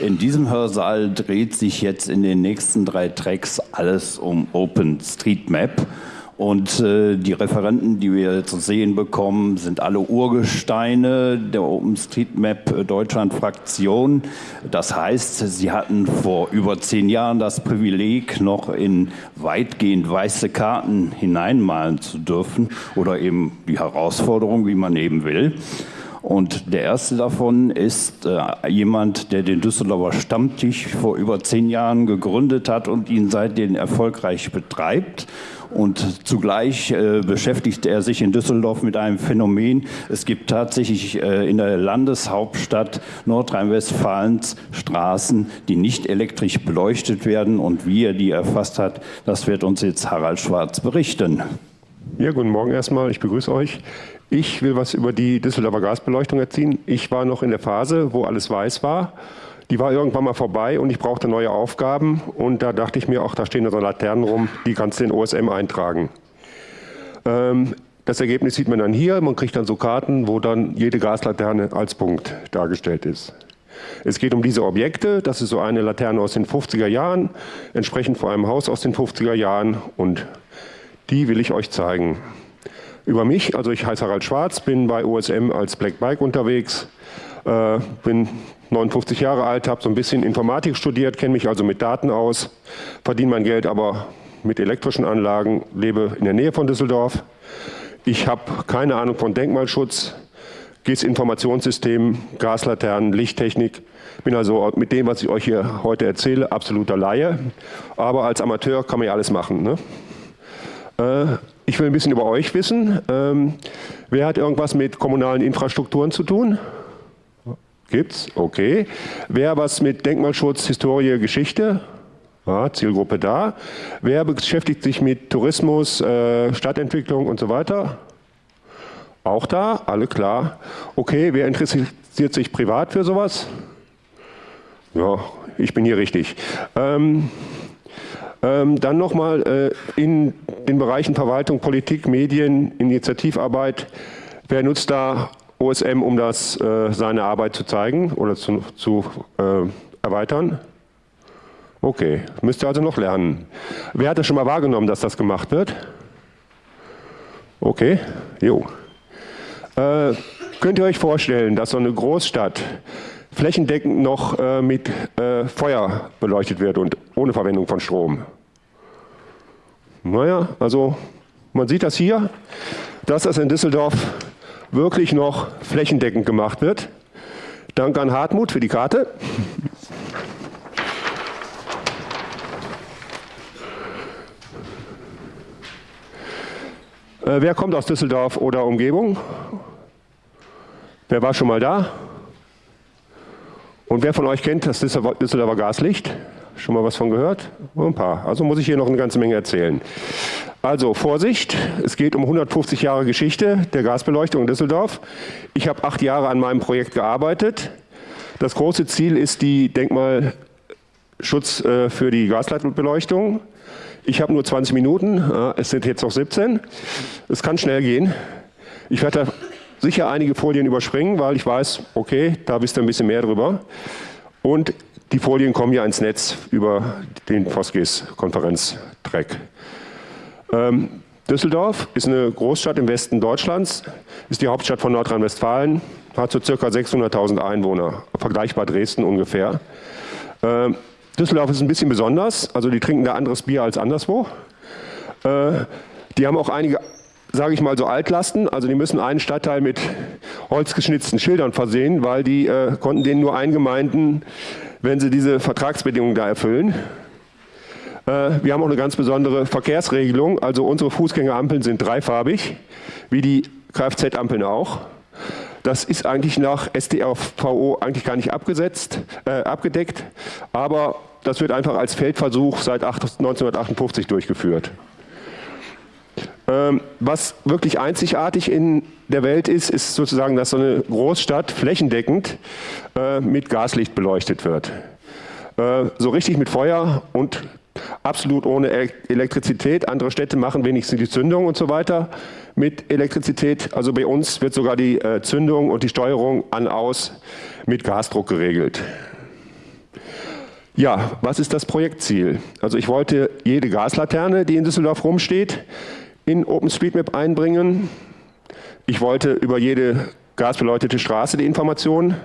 In diesem Hörsaal dreht sich jetzt in den nächsten drei Tracks alles um OpenStreetMap. Und äh, die Referenten, die wir zu sehen bekommen, sind alle Urgesteine der OpenStreetMap Deutschland-Fraktion. Das heißt, sie hatten vor über zehn Jahren das Privileg, noch in weitgehend weiße Karten hineinmalen zu dürfen oder eben die Herausforderung, wie man eben will. Und der erste davon ist äh, jemand, der den Düsseldorfer Stammtisch vor über zehn Jahren gegründet hat und ihn seitdem erfolgreich betreibt. Und zugleich äh, beschäftigt er sich in Düsseldorf mit einem Phänomen. Es gibt tatsächlich äh, in der Landeshauptstadt Nordrhein-Westfalens Straßen, die nicht elektrisch beleuchtet werden. Und wie er die erfasst hat, das wird uns jetzt Harald Schwarz berichten. Ja, guten Morgen erstmal. Ich begrüße euch. Ich will was über die Düsseldorfer Gasbeleuchtung erzählen. Ich war noch in der Phase, wo alles weiß war. Die war irgendwann mal vorbei und ich brauchte neue Aufgaben. Und da dachte ich mir, ach, da stehen so Laternen rum, die kannst du in OSM eintragen. Ähm, das Ergebnis sieht man dann hier. Man kriegt dann so Karten, wo dann jede Gaslaterne als Punkt dargestellt ist. Es geht um diese Objekte. Das ist so eine Laterne aus den 50er Jahren, entsprechend vor einem Haus aus den 50er Jahren. Und die will ich euch zeigen über mich. Also ich heiße Harald Schwarz, bin bei OSM als Black Bike unterwegs, äh, bin 59 Jahre alt, habe so ein bisschen Informatik studiert, kenne mich also mit Daten aus, verdiene mein Geld aber mit elektrischen Anlagen, lebe in der Nähe von Düsseldorf. Ich habe keine Ahnung von Denkmalschutz, GIS-Informationssystemen, Gaslaternen, Lichttechnik. Bin also mit dem, was ich euch hier heute erzähle, absoluter Laie. Aber als Amateur kann man ja alles machen. Ne? Äh, ich will ein bisschen über euch wissen. Ähm, wer hat irgendwas mit kommunalen Infrastrukturen zu tun? Gibt's? Okay. Wer was mit Denkmalschutz, Historie, Geschichte? Ja, Zielgruppe da. Wer beschäftigt sich mit Tourismus, äh, Stadtentwicklung und so weiter? Auch da, alle klar. Okay, wer interessiert sich privat für sowas? Ja, ich bin hier richtig. Ähm, ähm, dann nochmal äh, in den Bereichen Verwaltung, Politik, Medien, Initiativarbeit. Wer nutzt da OSM, um das, äh, seine Arbeit zu zeigen oder zu, zu äh, erweitern? Okay, müsst ihr also noch lernen. Wer hat das schon mal wahrgenommen, dass das gemacht wird? Okay, jo. Äh, könnt ihr euch vorstellen, dass so eine Großstadt flächendeckend noch äh, mit äh, Feuer beleuchtet wird und ohne Verwendung von Strom. Naja, also man sieht das hier, dass das in Düsseldorf wirklich noch flächendeckend gemacht wird. Danke an Hartmut für die Karte. Äh, wer kommt aus Düsseldorf oder Umgebung? Wer war schon mal da? Und wer von euch kennt das Düsseldorfer Gaslicht? Schon mal was von gehört? Ein paar. Also muss ich hier noch eine ganze Menge erzählen. Also Vorsicht, es geht um 150 Jahre Geschichte der Gasbeleuchtung in Düsseldorf. Ich habe acht Jahre an meinem Projekt gearbeitet. Das große Ziel ist die Denkmalschutz äh, für die Gasleitbeleuchtung. Ich habe nur 20 Minuten, es sind jetzt noch 17. Es kann schnell gehen. Ich werde sicher einige Folien überspringen, weil ich weiß, okay, da wisst ihr ein bisschen mehr drüber. Und die Folien kommen ja ins Netz über den Foskis-Konferenztrack. Ähm, Düsseldorf ist eine Großstadt im Westen Deutschlands, ist die Hauptstadt von Nordrhein-Westfalen, hat so circa 600.000 Einwohner, vergleichbar Dresden ungefähr. Ähm, Düsseldorf ist ein bisschen besonders, also die trinken da anderes Bier als anderswo. Äh, die haben auch einige sage ich mal so Altlasten, also die müssen einen Stadtteil mit holzgeschnitzten Schildern versehen, weil die äh, konnten denen nur eingemeinden, wenn sie diese Vertragsbedingungen da erfüllen. Äh, wir haben auch eine ganz besondere Verkehrsregelung, also unsere Fußgängerampeln sind dreifarbig, wie die Kfz-Ampeln auch. Das ist eigentlich nach STRVO eigentlich gar nicht abgesetzt, äh, abgedeckt, aber das wird einfach als Feldversuch seit 1958 durchgeführt. Ähm, was wirklich einzigartig in der Welt ist, ist sozusagen, dass so eine Großstadt flächendeckend äh, mit Gaslicht beleuchtet wird. Äh, so richtig mit Feuer und absolut ohne Elektrizität. Andere Städte machen wenigstens die Zündung und so weiter mit Elektrizität. Also bei uns wird sogar die äh, Zündung und die Steuerung an aus mit Gasdruck geregelt. Ja, was ist das Projektziel? Also ich wollte jede Gaslaterne, die in Düsseldorf rumsteht, in OpenStreetMap einbringen. Ich wollte über jede gasbeleuchtete Straße die Informationen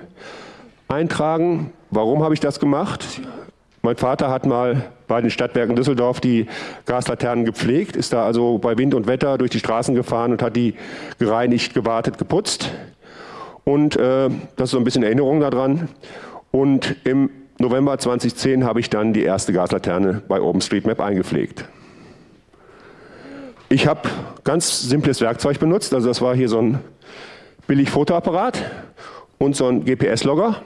eintragen. Warum habe ich das gemacht? Mein Vater hat mal bei den Stadtwerken Düsseldorf die Gaslaternen gepflegt, ist da also bei Wind und Wetter durch die Straßen gefahren und hat die gereinigt, gewartet, geputzt. Und äh, das ist so ein bisschen Erinnerung daran. Und im November 2010 habe ich dann die erste Gaslaterne bei OpenStreetMap eingepflegt. Ich habe ganz simples Werkzeug benutzt, also das war hier so ein billig Fotoapparat und so ein GPS-Logger.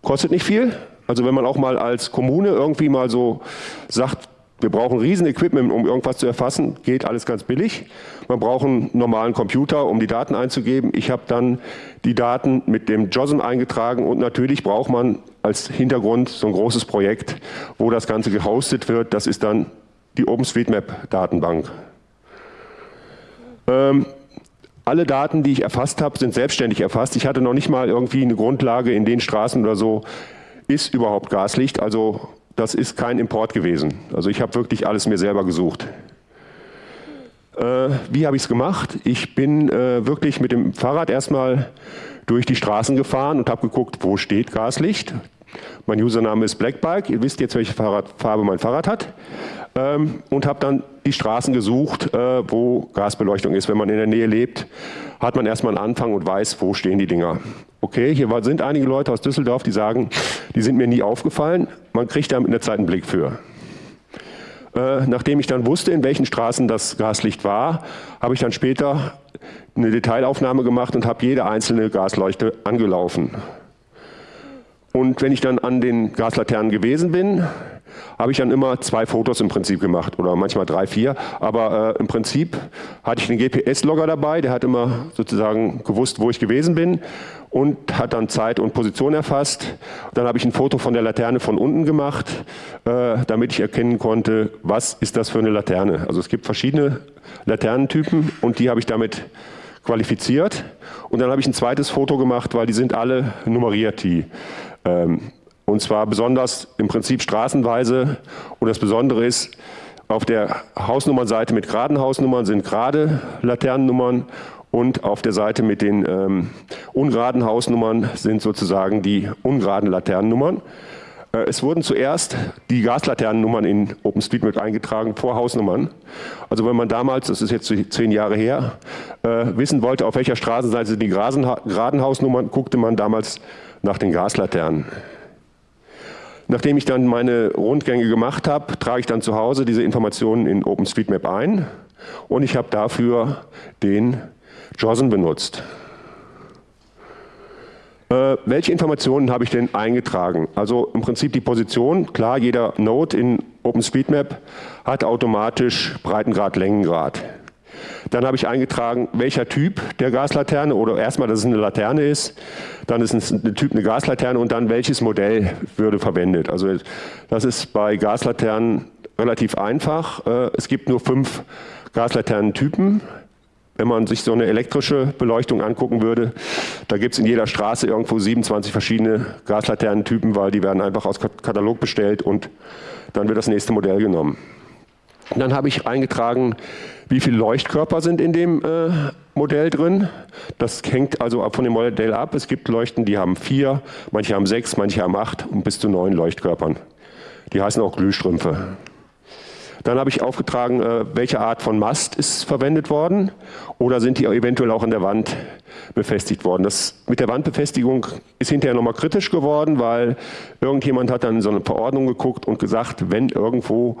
Kostet nicht viel, also wenn man auch mal als Kommune irgendwie mal so sagt, wir brauchen riesen Equipment, um irgendwas zu erfassen, geht alles ganz billig. Man braucht einen normalen Computer, um die Daten einzugeben. Ich habe dann die Daten mit dem JOSM eingetragen und natürlich braucht man als Hintergrund so ein großes Projekt, wo das Ganze gehostet wird. Das ist dann die OpenStreetMap-Datenbank. Ähm, alle Daten, die ich erfasst habe, sind selbstständig erfasst. Ich hatte noch nicht mal irgendwie eine Grundlage in den Straßen oder so, ist überhaupt Gaslicht. Also das ist kein Import gewesen. Also ich habe wirklich alles mir selber gesucht. Äh, wie habe ich es gemacht? Ich bin äh, wirklich mit dem Fahrrad erstmal durch die Straßen gefahren und habe geguckt, wo steht Gaslicht. Mein Username ist Blackbike. Ihr wisst jetzt, welche Fahrradfarbe mein Fahrrad hat. Ähm, und habe dann die Straßen gesucht, äh, wo Gasbeleuchtung ist. Wenn man in der Nähe lebt, hat man erstmal einen Anfang und weiß, wo stehen die Dinger. Okay, hier sind einige Leute aus Düsseldorf, die sagen, die sind mir nie aufgefallen. Man kriegt da mit einer Zeit einen Blick für. Äh, nachdem ich dann wusste, in welchen Straßen das Gaslicht war, habe ich dann später eine Detailaufnahme gemacht und habe jede einzelne Gasleuchte angelaufen. Und wenn ich dann an den Gaslaternen gewesen bin, habe ich dann immer zwei Fotos im Prinzip gemacht oder manchmal drei, vier. Aber äh, im Prinzip hatte ich den GPS-Logger dabei, der hat immer sozusagen gewusst, wo ich gewesen bin und hat dann Zeit und Position erfasst. Dann habe ich ein Foto von der Laterne von unten gemacht, äh, damit ich erkennen konnte, was ist das für eine Laterne. Also es gibt verschiedene Laternentypen und die habe ich damit qualifiziert. Und dann habe ich ein zweites Foto gemacht, weil die sind alle nummeriert, die ähm, und zwar besonders im Prinzip straßenweise. Und das Besondere ist, auf der Hausnummernseite mit geraden Hausnummern sind gerade Laternennummern und auf der Seite mit den ähm, ungeraden Hausnummern sind sozusagen die ungeraden Laternennummern. Äh, es wurden zuerst die Gaslaternennummern in OpenStreetMap eingetragen vor Hausnummern. Also wenn man damals, das ist jetzt zehn Jahre her, äh, wissen wollte, auf welcher Straßenseite sind die geraden Hausnummern, guckte man damals nach den Gaslaternen. Nachdem ich dann meine Rundgänge gemacht habe, trage ich dann zu Hause diese Informationen in OpenStreetMap ein und ich habe dafür den JOSN benutzt. Äh, welche Informationen habe ich denn eingetragen? Also im Prinzip die Position, klar, jeder Node in OpenStreetMap hat automatisch Breitengrad, Längengrad. Dann habe ich eingetragen, welcher Typ der Gaslaterne oder erstmal, dass es eine Laterne ist, dann ist ein Typ eine Gaslaterne und dann welches Modell würde verwendet. Also das ist bei Gaslaternen relativ einfach. Äh, es gibt nur fünf Gaslaternentypen. Wenn man sich so eine elektrische Beleuchtung angucken würde, da gibt es in jeder Straße irgendwo 27 verschiedene Gaslaternentypen, weil die werden einfach aus Katalog bestellt und dann wird das nächste Modell genommen. Dann habe ich eingetragen, wie viele Leuchtkörper sind in dem äh, Modell drin. Das hängt also von dem Modell ab. Es gibt Leuchten, die haben vier, manche haben sechs, manche haben acht und bis zu neun Leuchtkörpern. Die heißen auch Glühstrümpfe. Dann habe ich aufgetragen, äh, welche Art von Mast ist verwendet worden oder sind die eventuell auch an der Wand befestigt worden. Das mit der Wandbefestigung ist hinterher nochmal kritisch geworden, weil irgendjemand hat dann so eine Verordnung geguckt und gesagt, wenn irgendwo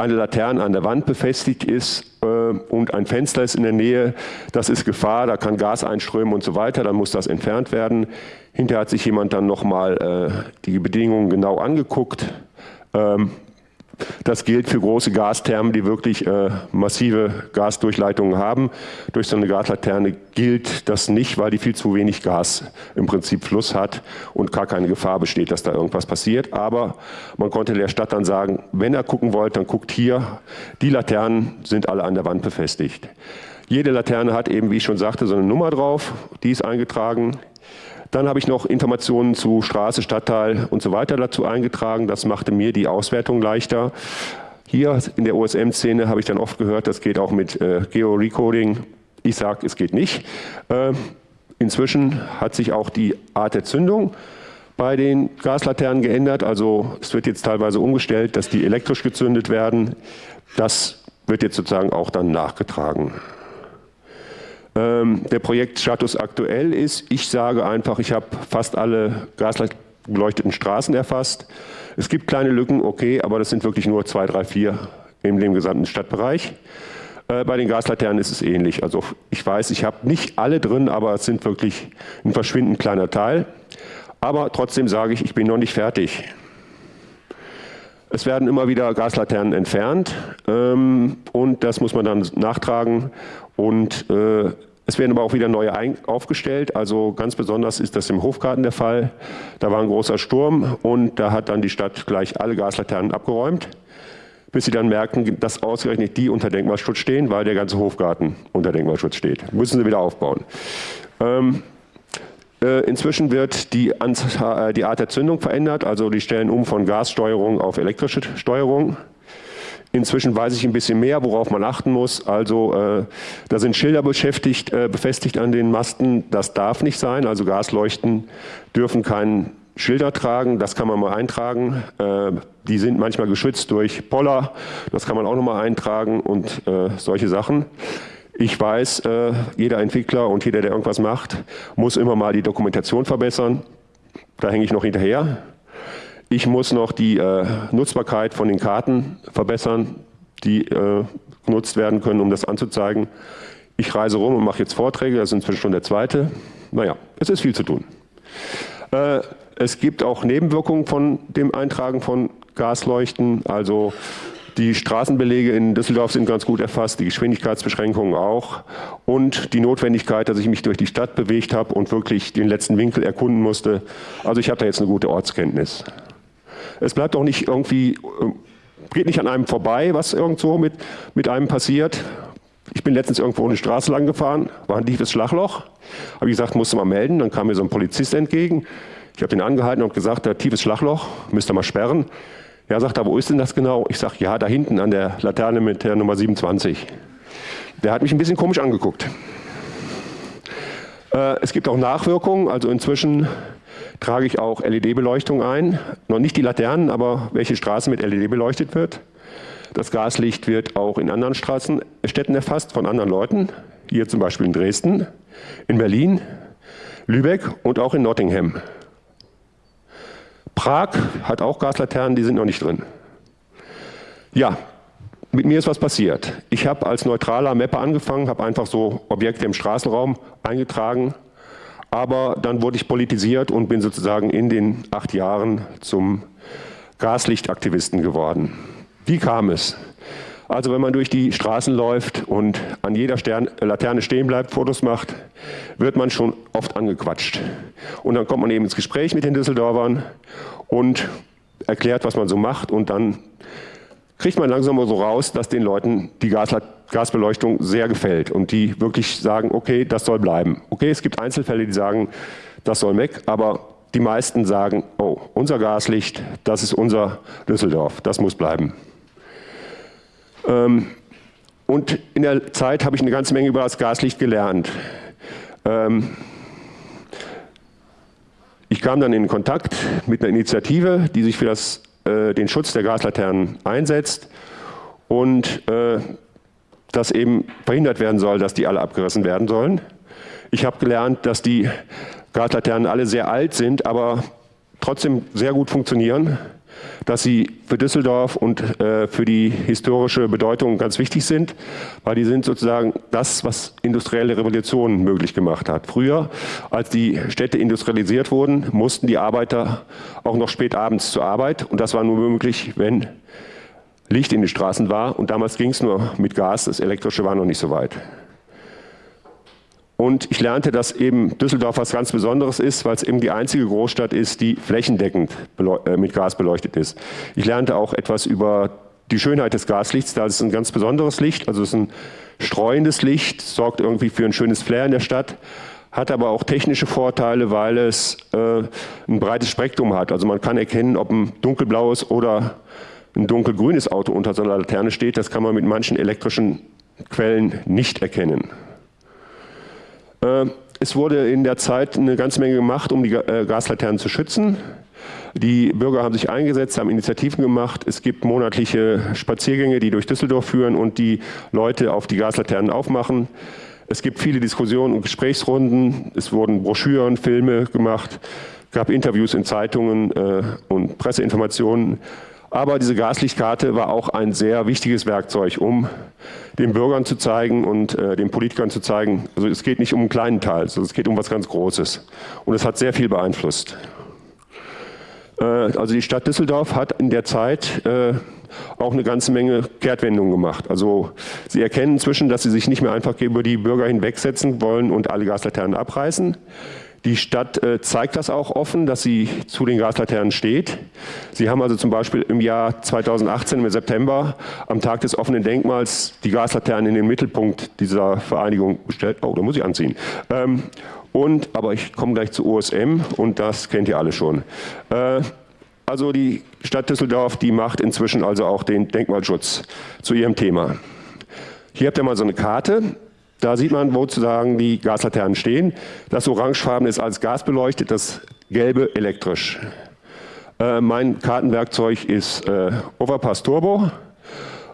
eine Laterne an der Wand befestigt ist äh, und ein Fenster ist in der Nähe, das ist Gefahr, da kann Gas einströmen und so weiter, dann muss das entfernt werden. Hinterher hat sich jemand dann nochmal äh, die Bedingungen genau angeguckt. Ähm, das gilt für große Gasthermen, die wirklich äh, massive Gasdurchleitungen haben. Durch so eine Gaslaterne gilt das nicht, weil die viel zu wenig Gas im Prinzip Fluss hat und gar keine Gefahr besteht, dass da irgendwas passiert. Aber man konnte der Stadt dann sagen, wenn er gucken wollt, dann guckt hier, die Laternen sind alle an der Wand befestigt. Jede Laterne hat eben, wie ich schon sagte, so eine Nummer drauf, die ist eingetragen. Dann habe ich noch Informationen zu Straße, Stadtteil und so weiter dazu eingetragen. Das machte mir die Auswertung leichter. Hier in der OSM-Szene habe ich dann oft gehört, das geht auch mit äh, Geo-Recoding. Ich sage, es geht nicht. Äh, inzwischen hat sich auch die Art der Zündung bei den Gaslaternen geändert. Also es wird jetzt teilweise umgestellt, dass die elektrisch gezündet werden. Das wird jetzt sozusagen auch dann nachgetragen. Ähm, der Projektstatus aktuell ist, ich sage einfach, ich habe fast alle gasbeleuchteten Straßen erfasst. Es gibt kleine Lücken, okay, aber das sind wirklich nur zwei, drei, vier in dem gesamten Stadtbereich. Äh, bei den Gaslaternen ist es ähnlich. Also ich weiß, ich habe nicht alle drin, aber es sind wirklich ein verschwindend kleiner Teil. Aber trotzdem sage ich, ich bin noch nicht fertig. Es werden immer wieder Gaslaternen entfernt ähm, und das muss man dann nachtragen und äh, es werden aber auch wieder neue aufgestellt. Also ganz besonders ist das im Hofgarten der Fall. Da war ein großer Sturm und da hat dann die Stadt gleich alle Gaslaternen abgeräumt, bis sie dann merken, dass ausgerechnet die unter Denkmalschutz stehen, weil der ganze Hofgarten unter Denkmalschutz steht. Müssen sie wieder aufbauen. Ähm, äh, inzwischen wird die, äh, die, Art der Zündung verändert, also die stellen um von Gassteuerung auf elektrische Steuerung. Inzwischen weiß ich ein bisschen mehr, worauf man achten muss. Also äh, da sind Schilder beschäftigt, äh, befestigt an den Masten. Das darf nicht sein. Also Gasleuchten dürfen keinen Schilder tragen. Das kann man mal eintragen. Äh, die sind manchmal geschützt durch Poller. Das kann man auch noch mal eintragen und äh, solche Sachen. Ich weiß, äh, jeder Entwickler und jeder, der irgendwas macht, muss immer mal die Dokumentation verbessern. Da hänge ich noch hinterher. Ich muss noch die äh, Nutzbarkeit von den Karten verbessern, die äh, genutzt werden können, um das anzuzeigen. Ich reise rum und mache jetzt Vorträge, das ist inzwischen schon der zweite. Naja, es ist viel zu tun. Äh, es gibt auch Nebenwirkungen von dem Eintragen von Gasleuchten, also die Straßenbelege in Düsseldorf sind ganz gut erfasst, die Geschwindigkeitsbeschränkungen auch und die Notwendigkeit, dass ich mich durch die Stadt bewegt habe und wirklich den letzten Winkel erkunden musste. Also ich habe da jetzt eine gute Ortskenntnis. Es bleibt auch nicht irgendwie, äh, geht nicht an einem vorbei, was irgendwo mit, mit einem passiert. Ich bin letztens irgendwo eine Straße lang gefahren, war ein tiefes Schlagloch. Habe ich gesagt, musste mal melden. Dann kam mir so ein Polizist entgegen. Ich habe den angehalten und gesagt, da tiefes Schlagloch, müsst ihr mal sperren. Ja, sagt wo ist denn das genau? Ich sage, ja, da hinten an der Laterne mit der Nummer 27. Der hat mich ein bisschen komisch angeguckt. Äh, es gibt auch Nachwirkungen, also inzwischen trage ich auch LED-Beleuchtung ein. Noch nicht die Laternen, aber welche Straße mit LED beleuchtet wird. Das Gaslicht wird auch in anderen Straßenstädten erfasst von anderen Leuten. Hier zum Beispiel in Dresden, in Berlin, Lübeck und auch in Nottingham. Prag hat auch Gaslaternen, die sind noch nicht drin. Ja, mit mir ist was passiert. Ich habe als neutraler Mapper angefangen, habe einfach so Objekte im Straßenraum eingetragen, aber dann wurde ich politisiert und bin sozusagen in den acht Jahren zum Gaslichtaktivisten geworden. Wie kam es? Also wenn man durch die Straßen läuft und an jeder Stern Laterne stehen bleibt, Fotos macht, wird man schon oft angequatscht. Und dann kommt man eben ins Gespräch mit den Düsseldorfern und erklärt, was man so macht und dann kriegt man langsam so raus, dass den Leuten die Gasbeleuchtung sehr gefällt und die wirklich sagen, okay, das soll bleiben. Okay, es gibt Einzelfälle, die sagen, das soll weg, aber die meisten sagen, oh, unser Gaslicht, das ist unser Düsseldorf, das muss bleiben. Ähm, und in der Zeit habe ich eine ganze Menge über das Gaslicht gelernt. Ähm, ich kam dann in Kontakt mit einer Initiative, die sich für das, äh, den Schutz der Gaslaternen einsetzt und äh, dass eben verhindert werden soll, dass die alle abgerissen werden sollen. Ich habe gelernt, dass die Gaslaternen alle sehr alt sind, aber trotzdem sehr gut funktionieren dass sie für Düsseldorf und äh, für die historische Bedeutung ganz wichtig sind, weil die sind sozusagen das, was industrielle Revolution möglich gemacht hat. Früher, als die Städte industrialisiert wurden, mussten die Arbeiter auch noch spät abends zur Arbeit und das war nur möglich, wenn Licht in den Straßen war und damals ging es nur mit Gas, das Elektrische war noch nicht so weit. Und ich lernte, dass eben Düsseldorf was ganz Besonderes ist, weil es eben die einzige Großstadt ist, die flächendeckend äh, mit Gas beleuchtet ist. Ich lernte auch etwas über die Schönheit des Gaslichts. Da ist es ein ganz besonderes Licht, also es ist ein streuendes Licht, sorgt irgendwie für ein schönes Flair in der Stadt, hat aber auch technische Vorteile, weil es äh, ein breites Spektrum hat. Also man kann erkennen, ob ein dunkelblaues oder ein dunkelgrünes Auto unter so einer Laterne steht. Das kann man mit manchen elektrischen Quellen nicht erkennen. Äh, es wurde in der Zeit eine ganze Menge gemacht, um die äh, Gaslaternen zu schützen. Die Bürger haben sich eingesetzt, haben Initiativen gemacht. Es gibt monatliche Spaziergänge, die durch Düsseldorf führen und die Leute auf die Gaslaternen aufmachen. Es gibt viele Diskussionen und Gesprächsrunden. Es wurden Broschüren, Filme gemacht, gab Interviews in Zeitungen äh, und Presseinformationen. Aber diese Gaslichtkarte war auch ein sehr wichtiges Werkzeug, um den Bürgern zu zeigen und äh, den Politikern zu zeigen, also es geht nicht um einen kleinen Teil, sondern es geht um was ganz Großes. Und es hat sehr viel beeinflusst. Äh, also die Stadt Düsseldorf hat in der Zeit äh, auch eine ganze Menge Kehrtwendungen gemacht. Also sie erkennen inzwischen, dass sie sich nicht mehr einfach über die Bürger hinwegsetzen wollen und alle Gaslaternen abreißen. Die Stadt äh, zeigt das auch offen, dass sie zu den Gaslaternen steht. Sie haben also zum Beispiel im Jahr 2018 im September am Tag des offenen Denkmals die Gaslaternen in den Mittelpunkt dieser Vereinigung gestellt. Oh, da muss ich anziehen. Ähm, und, aber ich komme gleich zu OSM und das kennt ihr alle schon. Äh, also die Stadt Düsseldorf, die macht inzwischen also auch den Denkmalschutz zu ihrem Thema. Hier habt ihr mal so eine Karte. Da sieht man, wo sozusagen die Gaslaternen stehen. Das Orangefarben ist als Gas beleuchtet, das Gelbe elektrisch. Äh, mein Kartenwerkzeug ist äh, Overpass Turbo.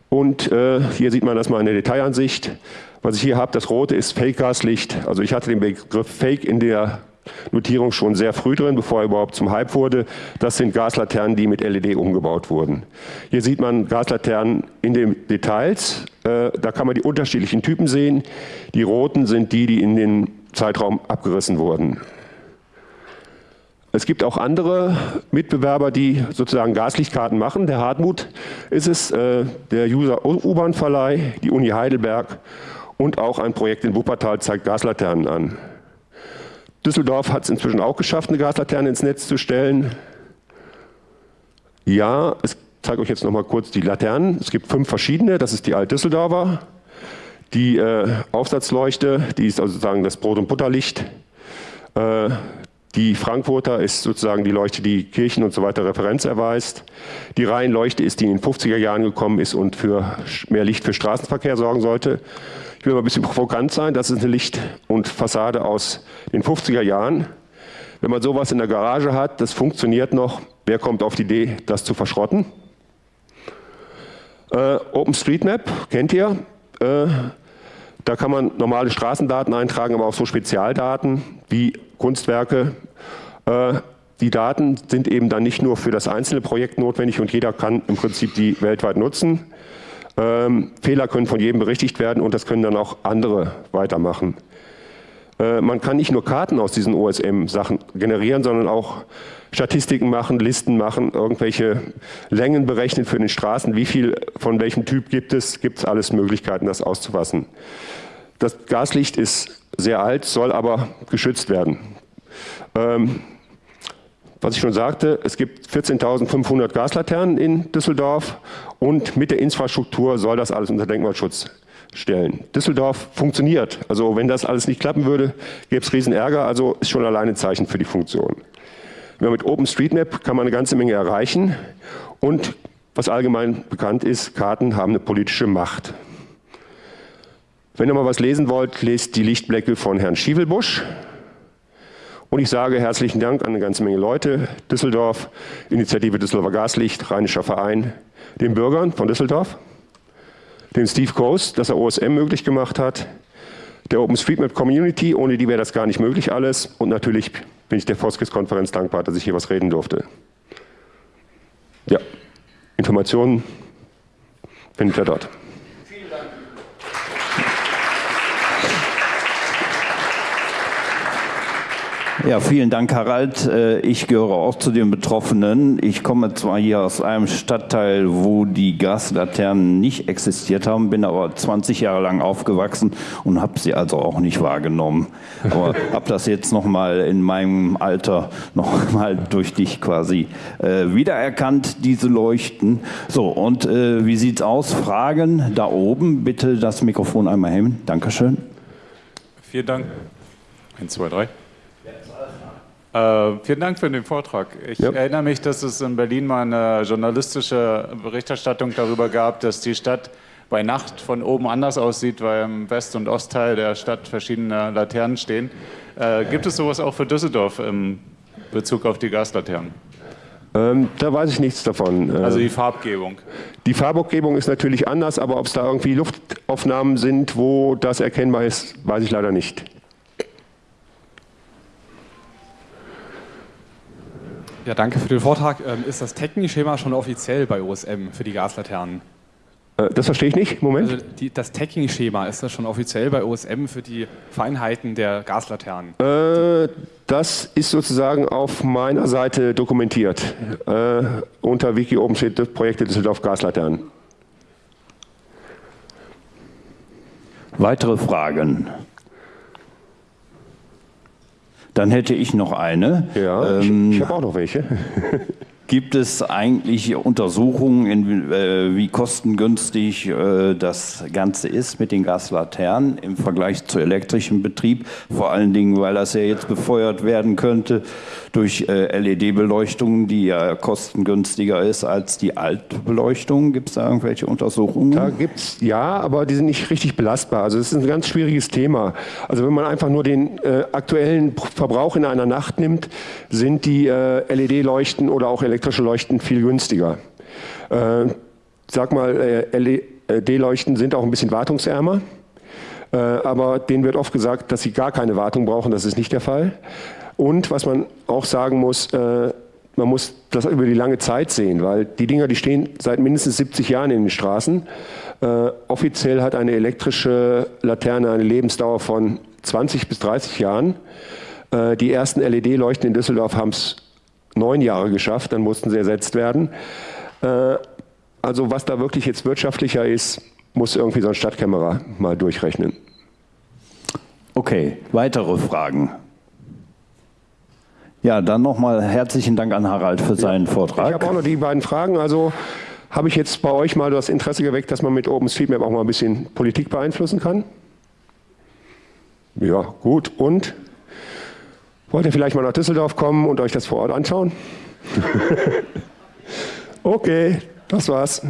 Und äh, hier sieht man das mal in der Detailansicht. Was ich hier habe, das rote ist Fake-Gaslicht. Also ich hatte den Begriff Fake in der Notierung schon sehr früh drin, bevor er überhaupt zum Hype wurde. Das sind Gaslaternen, die mit LED umgebaut wurden. Hier sieht man Gaslaternen in den Details. Äh, da kann man die unterschiedlichen Typen sehen. Die roten sind die, die in den Zeitraum abgerissen wurden. Es gibt auch andere Mitbewerber, die sozusagen Gaslichtkarten machen. Der Hartmut ist es, äh, der User U-Bahn-Verleih, die Uni Heidelberg und auch ein Projekt in Wuppertal zeigt Gaslaternen an. Düsseldorf hat es inzwischen auch geschafft, eine Gaslaterne ins Netz zu stellen. Ja, ich zeige euch jetzt noch mal kurz die Laternen. Es gibt fünf verschiedene, das ist die Alt-Düsseldorfer. Die äh, Aufsatzleuchte, die ist also sozusagen das Brot- und Butterlicht. Äh, die Frankfurter ist sozusagen die Leuchte, die Kirchen und so weiter Referenz erweist. Die Rheinleuchte ist, die in den 50er Jahren gekommen ist und für mehr Licht für Straßenverkehr sorgen sollte. Ich will mal ein bisschen provokant sein, das ist eine Licht- und Fassade aus den 50er Jahren. Wenn man sowas in der Garage hat, das funktioniert noch, wer kommt auf die Idee, das zu verschrotten? Äh, OpenStreetMap kennt ihr. Äh, da kann man normale Straßendaten eintragen, aber auch so Spezialdaten wie Kunstwerke. Äh, die Daten sind eben dann nicht nur für das einzelne Projekt notwendig und jeder kann im Prinzip die weltweit nutzen, ähm, Fehler können von jedem berichtigt werden und das können dann auch andere weitermachen. Äh, man kann nicht nur Karten aus diesen OSM-Sachen generieren, sondern auch Statistiken machen, Listen machen, irgendwelche Längen berechnen für den Straßen, wie viel von welchem Typ gibt es, gibt es alles Möglichkeiten, das auszufassen. Das Gaslicht ist sehr alt, soll aber geschützt werden. Ähm, was ich schon sagte, es gibt 14.500 Gaslaternen in Düsseldorf und mit der Infrastruktur soll das alles unter Denkmalschutz stellen. Düsseldorf funktioniert. Also wenn das alles nicht klappen würde, gäbe es riesen Ärger. Also ist schon alleine ein Zeichen für die Funktion. Mit OpenStreetMap kann man eine ganze Menge erreichen und was allgemein bekannt ist, Karten haben eine politische Macht. Wenn ihr mal was lesen wollt, lest die Lichtblecke von Herrn Schievelbusch. Und ich sage herzlichen Dank an eine ganze Menge Leute, Düsseldorf, Initiative Düsseldorfer Gaslicht, Rheinischer Verein, den Bürgern von Düsseldorf, dem Steve Coast, dass er OSM möglich gemacht hat, der OpenStreetMap Community, ohne die wäre das gar nicht möglich alles und natürlich bin ich der Foskis-Konferenz dankbar, dass ich hier was reden durfte. Ja, Informationen findet ihr dort. Ja, vielen Dank, Harald. Äh, ich gehöre auch zu den Betroffenen. Ich komme zwar hier aus einem Stadtteil, wo die Gaslaternen nicht existiert haben, bin aber 20 Jahre lang aufgewachsen und habe sie also auch nicht wahrgenommen. Aber habe das jetzt noch mal in meinem Alter noch mal durch dich quasi äh, wiedererkannt, diese Leuchten. So, und äh, wie sieht's aus? Fragen da oben. Bitte das Mikrofon einmal hängen. Dankeschön. Vielen Dank. Eins, zwei, drei. Äh, vielen Dank für den Vortrag. Ich ja. erinnere mich, dass es in Berlin mal eine journalistische Berichterstattung darüber gab, dass die Stadt bei Nacht von oben anders aussieht, weil im West- und Ostteil der Stadt verschiedene Laternen stehen. Äh, gibt es sowas auch für Düsseldorf im Bezug auf die Gaslaternen? Ähm, da weiß ich nichts davon. Also die Farbgebung. Die Farbgebung ist natürlich anders, aber ob es da irgendwie Luftaufnahmen sind, wo das erkennbar ist, weiß ich leider nicht. Ja, danke für den Vortrag. Ähm, ist das Tagging-Schema schon offiziell bei OSM für die Gaslaternen? Äh, das verstehe ich nicht. Moment. Also die, das Tagging-Schema, ist das schon offiziell bei OSM für die Feinheiten der Gaslaternen? Äh, das ist sozusagen auf meiner Seite dokumentiert. Äh, unter Wiki oben steht Projekte Düsseldorf Gaslaternen. Weitere Fragen? Dann hätte ich noch eine. Ja, ähm, ich, ich habe auch noch welche. Gibt es eigentlich Untersuchungen, in, äh, wie kostengünstig äh, das Ganze ist mit den Gaslaternen im Vergleich zu elektrischem Betrieb? Vor allen Dingen, weil das ja jetzt befeuert werden könnte durch äh, LED-Beleuchtung, die ja kostengünstiger ist als die alte Beleuchtung. Gibt es da irgendwelche Untersuchungen? Da gibt es, ja, aber die sind nicht richtig belastbar. Also es ist ein ganz schwieriges Thema. Also wenn man einfach nur den äh, aktuellen Verbrauch in einer Nacht nimmt, sind die äh, LED-Leuchten oder auch elektrische Leuchten viel günstiger. Äh, sag mal, äh, LED-Leuchten sind auch ein bisschen wartungsärmer, äh, aber denen wird oft gesagt, dass sie gar keine Wartung brauchen. Das ist nicht der Fall. Und was man auch sagen muss, äh, man muss das über die lange Zeit sehen, weil die Dinger, die stehen seit mindestens 70 Jahren in den Straßen. Äh, offiziell hat eine elektrische Laterne eine Lebensdauer von 20 bis 30 Jahren. Äh, die ersten LED-Leuchten in Düsseldorf haben es neun Jahre geschafft, dann mussten sie ersetzt werden. Äh, also was da wirklich jetzt wirtschaftlicher ist, muss irgendwie so ein Stadtkämmerer mal durchrechnen. Okay, weitere Fragen? Ja, dann nochmal herzlichen Dank an Harald für seinen Vortrag. Ich habe auch noch die beiden Fragen. Also habe ich jetzt bei euch mal das Interesse geweckt, dass man mit OpenStreetMap auch mal ein bisschen Politik beeinflussen kann? Ja, gut. Und Wollt ihr vielleicht mal nach Düsseldorf kommen und euch das vor Ort anschauen? okay, das war's.